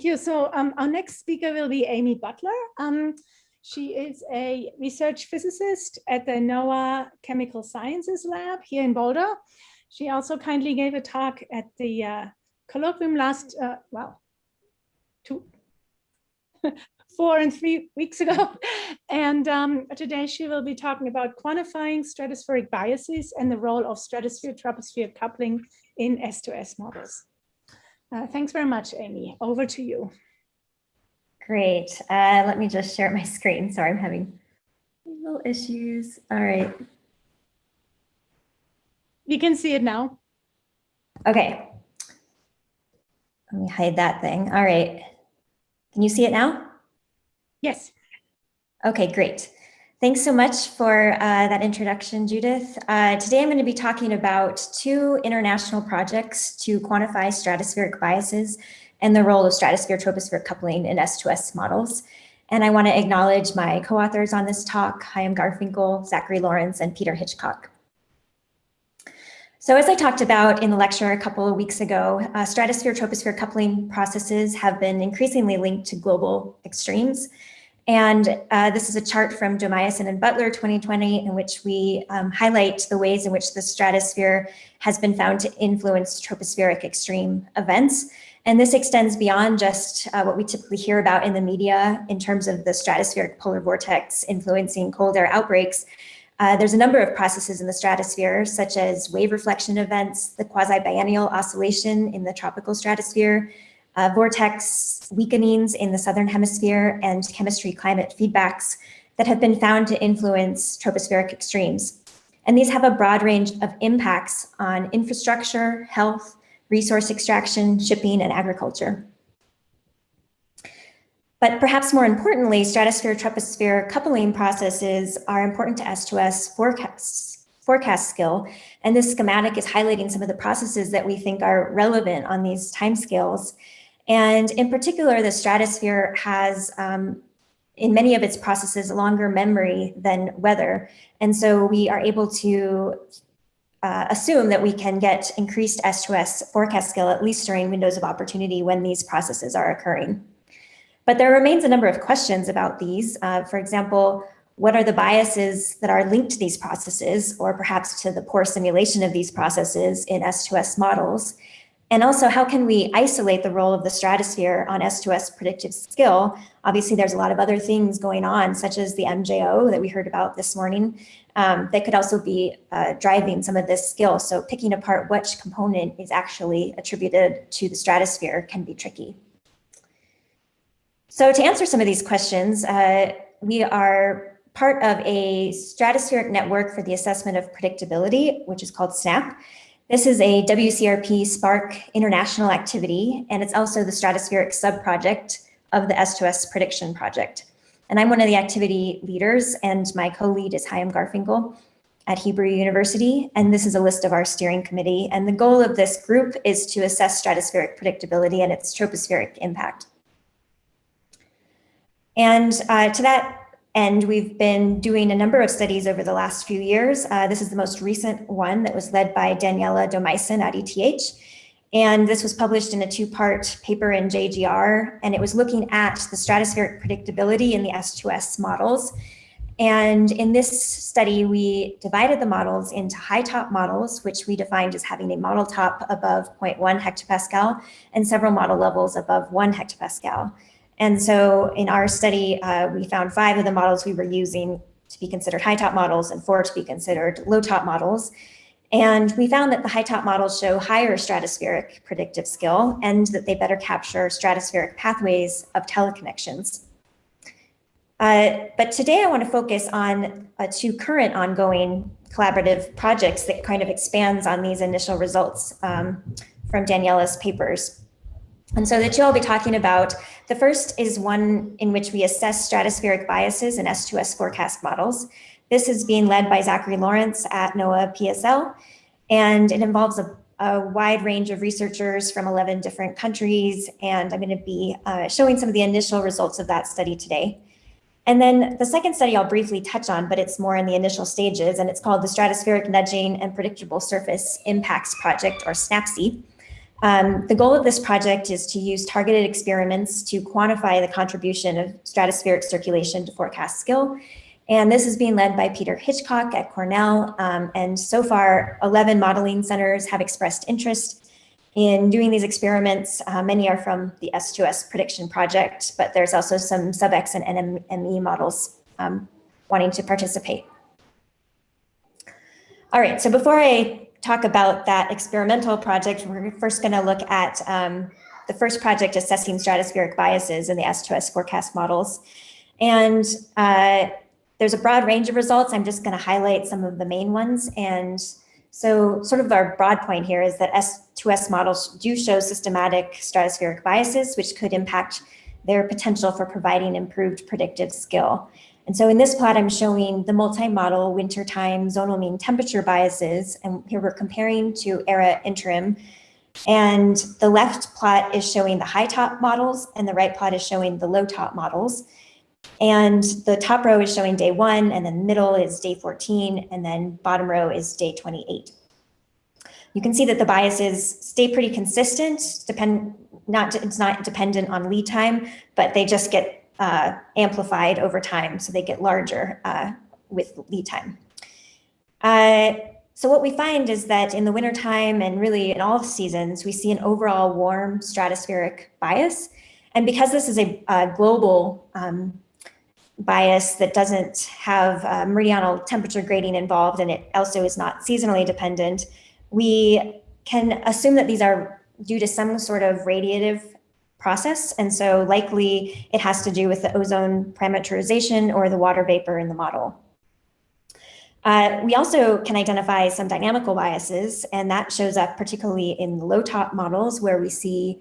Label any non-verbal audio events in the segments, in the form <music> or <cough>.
Thank you. So um, our next speaker will be Amy Butler. Um, she is a research physicist at the NOAA Chemical Sciences Lab here in Boulder. She also kindly gave a talk at the uh, colloquium last, uh, well, two, <laughs> four and three weeks ago. <laughs> And um, today she will be talking about quantifying stratospheric biases and the role of stratosphere-troposphere coupling in S2S models. Uh, thanks very much, Amy. Over to you. Great. Uh, let me just share my <laughs> screen. Sorry, I'm having little issues. All right. You can see it now. Okay. Let me hide that thing. All right. Can you see it now? Yes. Okay, great. Thanks so much for uh, that introduction, Judith. Uh, today I'm going to be talking about two international projects to quantify stratospheric biases and the role of stratosphere-troposphere coupling in S2S models. And I want to acknowledge my co-authors on this talk, Chaim Garfinkel, Zachary Lawrence, and Peter Hitchcock. So as I talked about in the lecture a couple of weeks ago, uh, stratosphere-troposphere coupling processes have been increasingly linked to global extremes. And uh, this is a chart from Domeisen and Butler 2020 in which we um, highlight the ways in which the stratosphere has been found to influence tropospheric extreme events. And this extends beyond just uh, what we typically hear about in the media in terms of the stratospheric polar vortex influencing cold air outbreaks. Uh, there's a number of processes in the stratosphere, such as wave reflection events, the quasi-biennial oscillation in the tropical stratosphere, uh, vortex weakenings in the southern hemisphere and chemistry climate feedbacks that have been found to influence tropospheric extremes. And these have a broad range of impacts on infrastructure, health, resource extraction, shipping, and agriculture. But perhaps more importantly, stratosphere-troposphere coupling processes are important to S2S forecasts, forecast skill. And this schematic is highlighting some of the processes that we think are relevant on these timescales and in particular, the stratosphere has, um, in many of its processes, longer memory than weather. And so we are able to uh, assume that we can get increased S2S forecast skill, at least during windows of opportunity when these processes are occurring. But there remains a number of questions about these. Uh, for example, what are the biases that are linked to these processes, or perhaps to the poor simulation of these processes in S2S models? And also, how can we isolate the role of the stratosphere on S2S predictive skill? Obviously, there's a lot of other things going on, such as the MJO that we heard about this morning, um, that could also be uh, driving some of this skill. So picking apart which component is actually attributed to the stratosphere can be tricky. So to answer some of these questions, uh, we are part of a stratospheric network for the assessment of predictability, which is called SNAP. This is a WCRP SPARC international activity, and it's also the stratospheric subproject of the S2S prediction project. And I'm one of the activity leaders, and my co-lead is Chaim Garfinkel at Hebrew University. And this is a list of our steering committee. And the goal of this group is to assess stratospheric predictability and its tropospheric impact. And uh, to that and we've been doing a number of studies over the last few years. Uh, this is the most recent one that was led by Daniela Domeisen at ETH. And this was published in a two-part paper in JGR, and it was looking at the stratospheric predictability in the S2S models. And in this study, we divided the models into high top models, which we defined as having a model top above 0.1 hectopascal and several model levels above one hectopascal. And so in our study, uh, we found five of the models we were using to be considered high top models and four to be considered low top models. And we found that the high top models show higher stratospheric predictive skill and that they better capture stratospheric pathways of teleconnections. Uh, but today I want to focus on uh, two current ongoing collaborative projects that kind of expands on these initial results um, from Daniela's papers. And so the two I'll be talking about, the first is one in which we assess stratospheric biases in S2S forecast models. This is being led by Zachary Lawrence at NOAA PSL, and it involves a, a wide range of researchers from 11 different countries, and I'm gonna be uh, showing some of the initial results of that study today. And then the second study I'll briefly touch on, but it's more in the initial stages, and it's called the Stratospheric Nudging and Predictable Surface Impacts Project, or SNAPSI. Um, the goal of this project is to use targeted experiments to quantify the contribution of stratospheric circulation to forecast skill. And this is being led by Peter Hitchcock at Cornell. Um, and so far, 11 modeling centers have expressed interest in doing these experiments. Uh, many are from the S2S prediction project, but there's also some SubX and NMME models um, wanting to participate. All right, so before I talk about that experimental project, we're first going to look at um, the first project assessing stratospheric biases in the S2S forecast models. And uh, there's a broad range of results. I'm just going to highlight some of the main ones. And so sort of our broad point here is that S2S models do show systematic stratospheric biases, which could impact their potential for providing improved predictive skill. And so in this plot, I'm showing the multi-model wintertime zonal mean temperature biases. And here we're comparing to ERA interim. And the left plot is showing the high top models and the right plot is showing the low top models. And the top row is showing day one and then the middle is day 14 and then bottom row is day 28. You can see that the biases stay pretty consistent, depend not it's not dependent on lead time, but they just get uh, amplified over time, so they get larger uh, with lead time. Uh, so what we find is that in the wintertime and really in all seasons, we see an overall warm stratospheric bias. And because this is a, a global um, bias that doesn't have uh, meridional temperature gradient involved and it also is not seasonally dependent, we can assume that these are due to some sort of radiative process. And so likely it has to do with the ozone parameterization or the water vapor in the model. Uh, we also can identify some dynamical biases, and that shows up particularly in low top models where we see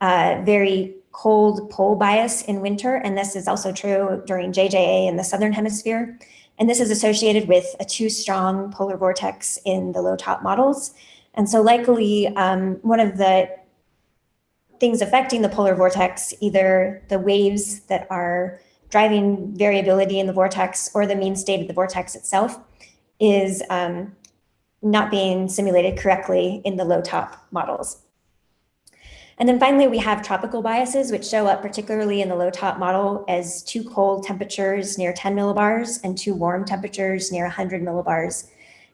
uh, very cold pole bias in winter. And this is also true during JJA in the Southern hemisphere. And this is associated with a too strong polar vortex in the low top models. And so likely um, one of the things affecting the polar vortex, either the waves that are driving variability in the vortex or the mean state of the vortex itself is um, not being simulated correctly in the low top models. And then finally, we have tropical biases, which show up particularly in the low top model as too cold temperatures near 10 millibars and too warm temperatures near 100 millibars.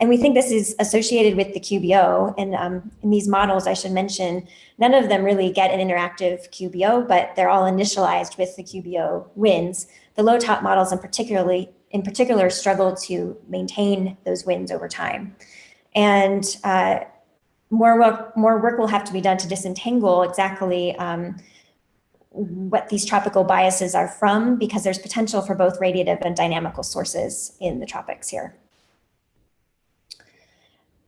And we think this is associated with the QBO. And um, in these models, I should mention, none of them really get an interactive QBO, but they're all initialized with the QBO winds. The low top models in particularly in particular struggle to maintain those winds over time. And uh, more, work, more work will have to be done to disentangle exactly um, what these tropical biases are from, because there's potential for both radiative and dynamical sources in the tropics here.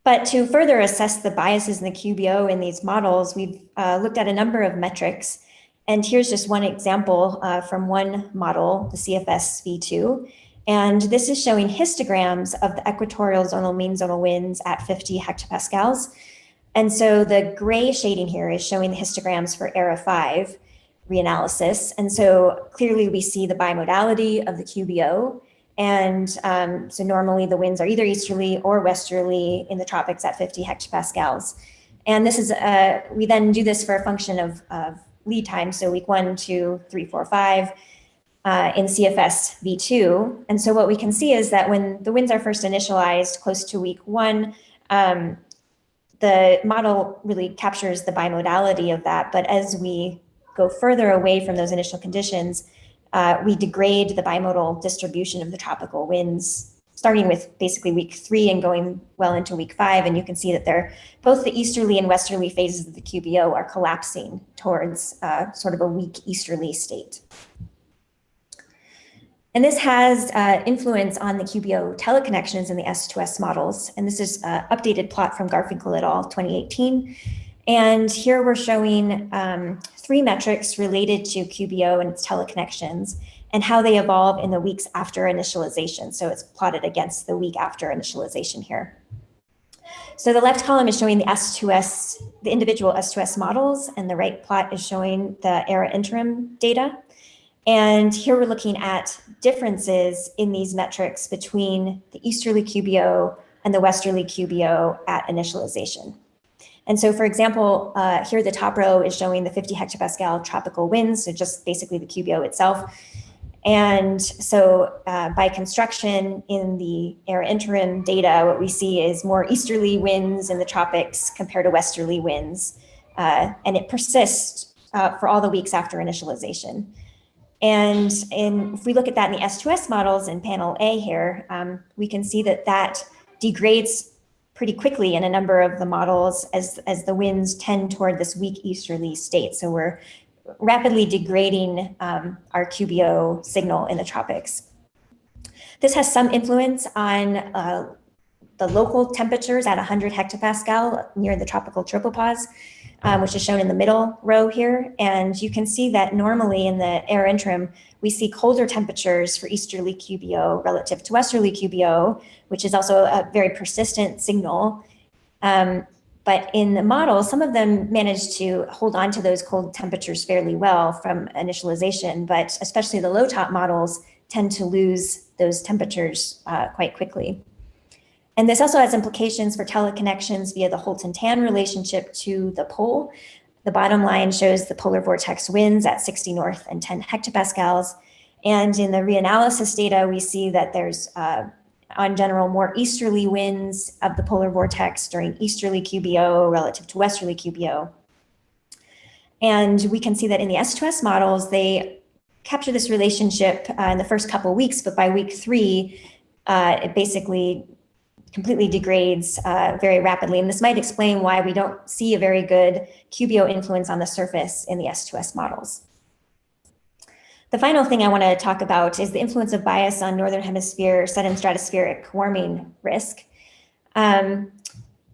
But to further assess the biases in the QBO in these models, we've uh, looked at a number of metrics. And here's just one example uh, from one model, the CFS V2. And this is showing histograms of the equatorial zonal mean zonal winds at 50 hectopascals. And so the gray shading here is showing the histograms for ERA 5 reanalysis. And so clearly we see the bimodality of the QBO and um, so normally the winds are either easterly or westerly in the tropics at 50 hectopascals. And this is, uh, we then do this for a function of, of lead time. So week one, two, three, four, five uh, in CFS V2. And so what we can see is that when the winds are first initialized close to week one, um, the model really captures the bimodality of that. But as we go further away from those initial conditions, uh, we degrade the bimodal distribution of the tropical winds starting with basically week three and going well into week five. And you can see that they're both the easterly and westerly phases of the QBO are collapsing towards uh, sort of a weak easterly state. And this has uh, influence on the QBO teleconnections in the S2S models. And this is an updated plot from Garfinkel et al. 2018. And here we're showing um, three metrics related to QBO and its teleconnections and how they evolve in the weeks after initialization. So it's plotted against the week after initialization here. So the left column is showing the S2S, the individual S2S models, and the right plot is showing the ERA interim data. And here we're looking at differences in these metrics between the easterly QBO and the westerly QBO at initialization. And so, for example, uh, here the top row is showing the 50 hectopascal tropical winds, so just basically the QBO itself. And so uh, by construction in the era interim data, what we see is more easterly winds in the tropics compared to westerly winds. Uh, and it persists uh, for all the weeks after initialization. And in, if we look at that in the S2S models in panel A here, um, we can see that that degrades pretty quickly in a number of the models as, as the winds tend toward this weak easterly state. So we're rapidly degrading um, our QBO signal in the tropics. This has some influence on uh, the local temperatures at 100 hectopascal near the tropical tropopause, um, which is shown in the middle row here. And you can see that normally in the ERA interim, we see colder temperatures for easterly QBO relative to westerly QBO, which is also a very persistent signal. Um, but in the model, some of them managed to hold on to those cold temperatures fairly well from initialization, but especially the low top models tend to lose those temperatures uh, quite quickly. And this also has implications for teleconnections via the Holton-Tan relationship to the pole. The bottom line shows the polar vortex winds at 60 north and 10 hectopascals. And in the reanalysis data, we see that there's uh, on general more easterly winds of the polar vortex during easterly QBO relative to westerly QBO. And we can see that in the S2S models, they capture this relationship uh, in the first couple weeks, but by week three, uh, it basically completely degrades uh, very rapidly. And this might explain why we don't see a very good QBO influence on the surface in the S2S models. The final thing I want to talk about is the influence of bias on Northern Hemisphere sudden stratospheric warming risk. Um,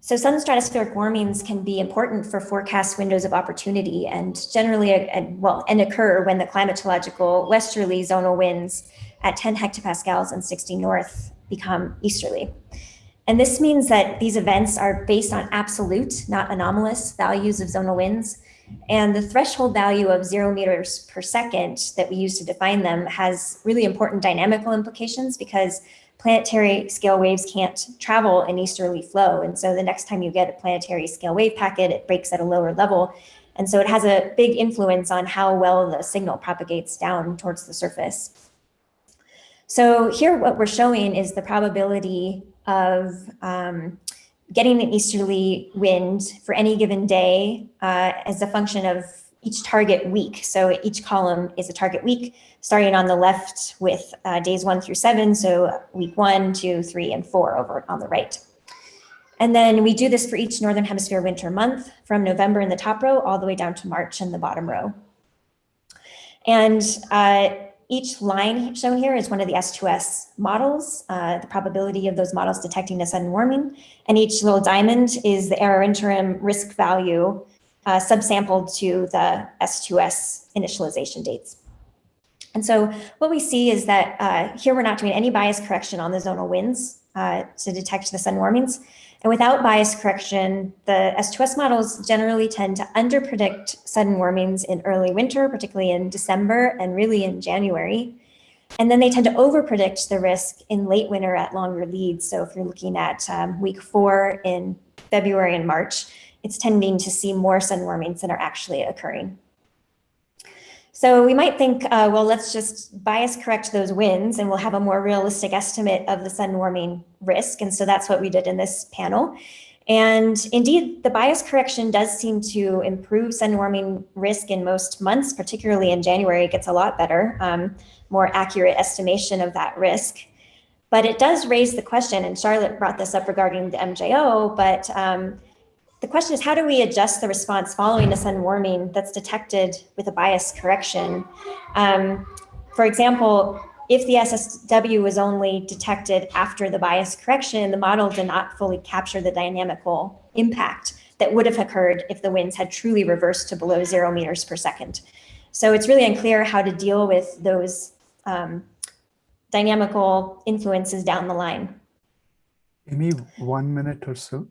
so sudden stratospheric warmings can be important for forecast windows of opportunity and generally, uh, uh, well, and occur when the climatological westerly zonal winds at 10 hectopascals and 60 north become easterly. And this means that these events are based on absolute, not anomalous values of zonal winds. And the threshold value of zero meters per second that we use to define them has really important dynamical implications because planetary scale waves can't travel in easterly flow. And so the next time you get a planetary scale wave packet, it breaks at a lower level. And so it has a big influence on how well the signal propagates down towards the surface. So here what we're showing is the probability of um, getting an easterly wind for any given day uh, as a function of each target week. So each column is a target week, starting on the left with uh, days one through seven. So week one, two, three, and four over on the right. And then we do this for each Northern Hemisphere winter month from November in the top row all the way down to March in the bottom row. And uh, each line shown here is one of the S2S models, uh, the probability of those models detecting a sudden warming. And each little diamond is the ERA interim risk value uh, subsampled to the S2S initialization dates. And so what we see is that uh, here we're not doing any bias correction on the zonal winds uh, to detect the sudden warmings. And without bias correction, the S2S models generally tend to underpredict sudden warmings in early winter, particularly in December and really in January. And then they tend to overpredict the risk in late winter at longer leads. So if you're looking at um, week four in February and March, it's tending to see more sudden warmings than are actually occurring. So we might think, uh, well, let's just bias correct those winds and we'll have a more realistic estimate of the sun warming risk. And so that's what we did in this panel. And indeed, the bias correction does seem to improve sun warming risk in most months, particularly in January, it gets a lot better, um, more accurate estimation of that risk. But it does raise the question, and Charlotte brought this up regarding the MJO, but um, the question is how do we adjust the response following a sun warming that's detected with a bias correction? Um, for example, if the SSW was only detected after the bias correction, the model did not fully capture the dynamical impact that would have occurred if the winds had truly reversed to below zero meters per second. So it's really unclear how to deal with those um, dynamical influences down the line. Amy, one minute or so.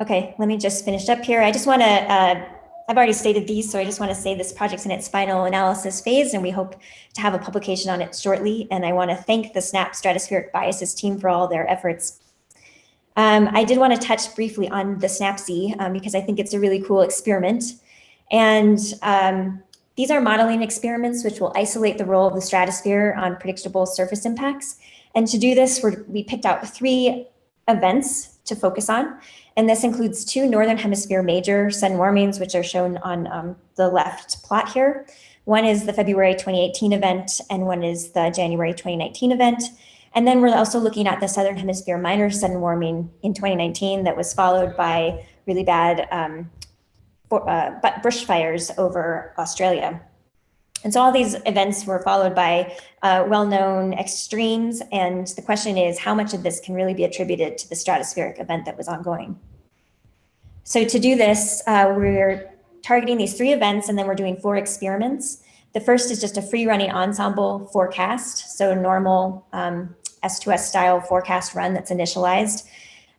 Okay, let me just finish up here. I just want to, uh, I've already stated these, so I just want to say this project's in its final analysis phase, and we hope to have a publication on it shortly. And I want to thank the SNAP Stratospheric Biases team for all their efforts. Um, I did want to touch briefly on the SNAPSI um, because I think it's a really cool experiment. And um, these are modeling experiments which will isolate the role of the stratosphere on predictable surface impacts. And to do this, we picked out three events to focus on. And this includes two Northern Hemisphere major sun warmings, which are shown on um, the left plot here. One is the February 2018 event, and one is the January 2019 event. And then we're also looking at the Southern Hemisphere minor sun warming in 2019 that was followed by really bad um, for, uh, bushfires over Australia. And so all these events were followed by uh, well-known extremes. And the question is how much of this can really be attributed to the stratospheric event that was ongoing? So to do this, uh, we're targeting these three events and then we're doing four experiments. The first is just a free running ensemble forecast. So normal um, S2S style forecast run that's initialized.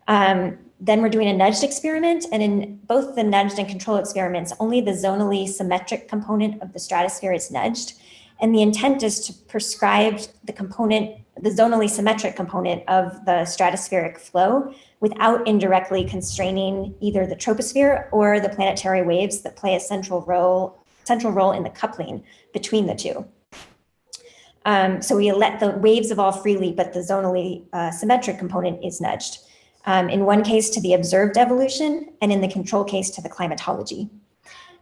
Um, then we're doing a nudged experiment and in both the nudged and control experiments, only the zonally symmetric component of the stratosphere is nudged. And the intent is to prescribe the component, the zonally symmetric component of the stratospheric flow without indirectly constraining either the troposphere or the planetary waves that play a central role, central role in the coupling between the two. Um, so we let the waves evolve freely, but the zonally uh, symmetric component is nudged. Um, in one case to the observed evolution, and in the control case to the climatology.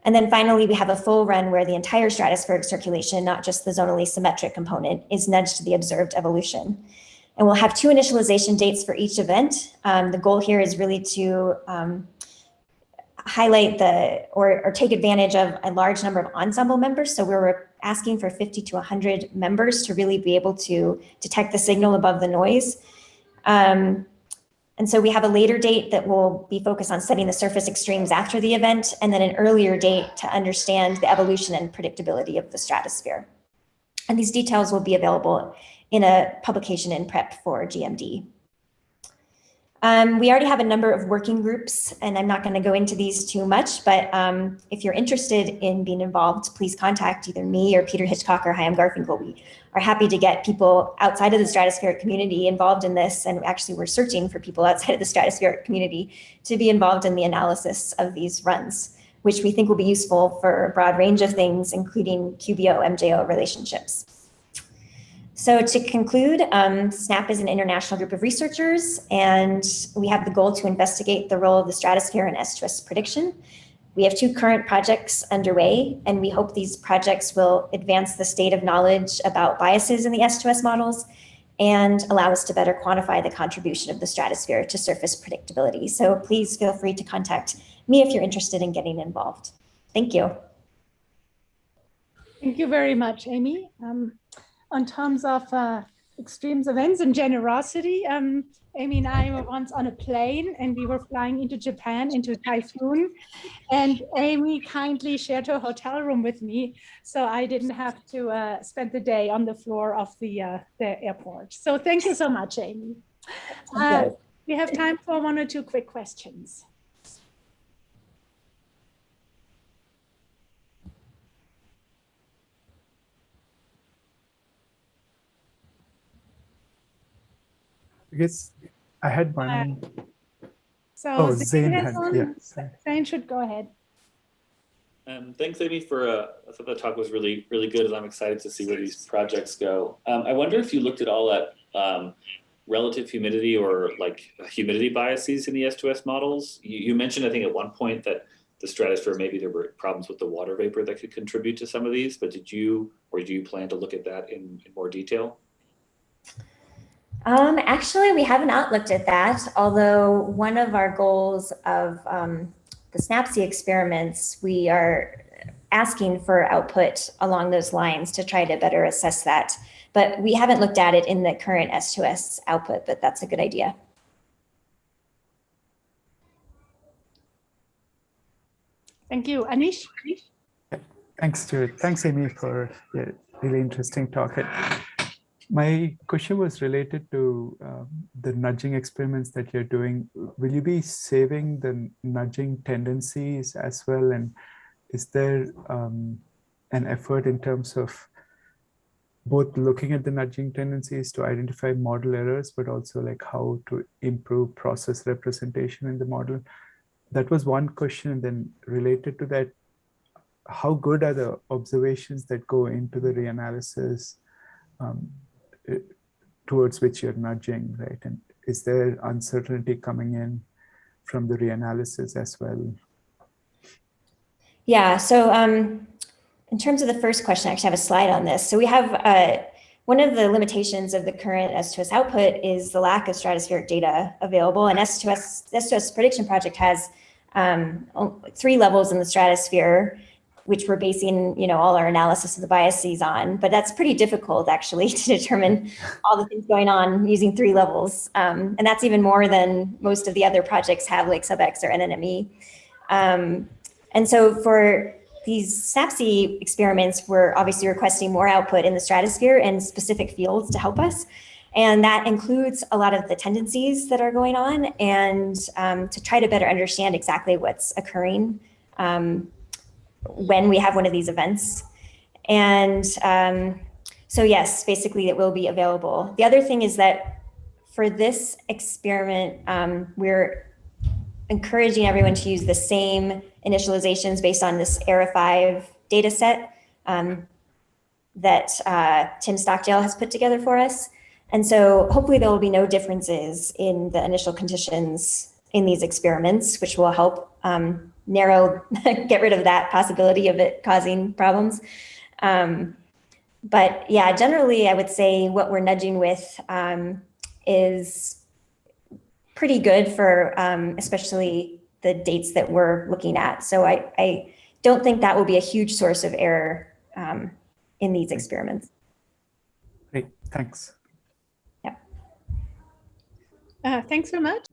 And then finally, we have a full run where the entire stratospheric circulation, not just the zonally symmetric component, is nudged to the observed evolution. And we'll have two initialization dates for each event. Um, the goal here is really to um, highlight the or, or, take advantage of a large number of ensemble members. So we're asking for 50 to 100 members to really be able to detect the signal above the noise. Um, and so we have a later date that will be focused on studying the surface extremes after the event, and then an earlier date to understand the evolution and predictability of the stratosphere. And these details will be available in a publication in prep for GMD. Um, we already have a number of working groups, and I'm not going to go into these too much, but um, if you're interested in being involved, please contact either me or Peter Hitchcock or Chaim Garfinkel. We are happy to get people outside of the stratospheric community involved in this, and actually we're searching for people outside of the stratospheric community to be involved in the analysis of these runs, which we think will be useful for a broad range of things, including QBO-MJO relationships. So to conclude, um, SNAP is an international group of researchers, and we have the goal to investigate the role of the stratosphere in S2S prediction. We have two current projects underway, and we hope these projects will advance the state of knowledge about biases in the S2S models and allow us to better quantify the contribution of the stratosphere to surface predictability. So please feel free to contact me if you're interested in getting involved. Thank you. Thank you very much, Amy. Um, on terms of uh, extremes events and generosity. Um, Amy and I were once on a plane and we were flying into Japan into a typhoon and Amy kindly shared her hotel room with me. So I didn't have to uh, spend the day on the floor of the, uh, the airport. So thank you so much, Amy. Uh, we have time for one or two quick questions. Guess I had one. Uh, so oh, Zane, Zane had, yeah. Zane should go ahead. Um, thanks, Amy, for uh, I thought the talk was really, really good, and I'm excited to see where these projects go. Um, I wonder if you looked at all at um, relative humidity or like humidity biases in the S2S models. You, you, mentioned, I think, at one point that the stratosphere maybe there were problems with the water vapor that could contribute to some of these, but did you or do you plan to look at that in, in more detail? Um, actually, we have not looked at that, although one of our goals of um, the SNAPSI experiments, we are asking for output along those lines to try to better assess that. But we haven't looked at it in the current S2S output, but that's a good idea. Thank you. Anish? Thanks, Stuart. Thanks, Amy, for a really interesting talk. My question was related to um, the nudging experiments that you're doing. Will you be saving the nudging tendencies as well? And is there um, an effort in terms of both looking at the nudging tendencies to identify model errors, but also like how to improve process representation in the model. That was one question. And then related to that, how good are the observations that go into the reanalysis um, towards which you're nudging, right? And is there uncertainty coming in from the reanalysis as well? Yeah, so um, in terms of the first question, I actually have a slide on this. So we have uh, one of the limitations of the current S2S output is the lack of stratospheric data available. And S2S, S2S prediction project has um, three levels in the stratosphere, which we're basing, you know, all our analysis of the biases on. But that's pretty difficult actually <laughs> to determine all the things going on using three levels. Um, and that's even more than most of the other projects have like SubX or NMME. Um, and so for these SNAPSI experiments, we're obviously requesting more output in the stratosphere and specific fields to help us. And that includes a lot of the tendencies that are going on and um, to try to better understand exactly what's occurring um, when we have one of these events. And um, so yes, basically it will be available. The other thing is that for this experiment, um, we're encouraging everyone to use the same initializations based on this ERA5 data set um, that uh, Tim Stockdale has put together for us. And so hopefully there will be no differences in the initial conditions in these experiments, which will help um, narrow, <laughs> get rid of that possibility of it causing problems. Um, but yeah, generally I would say what we're nudging with um, is pretty good for um, especially the dates that we're looking at. So I, I don't think that will be a huge source of error um, in these experiments. Great, thanks. Yeah. Uh, thanks so much.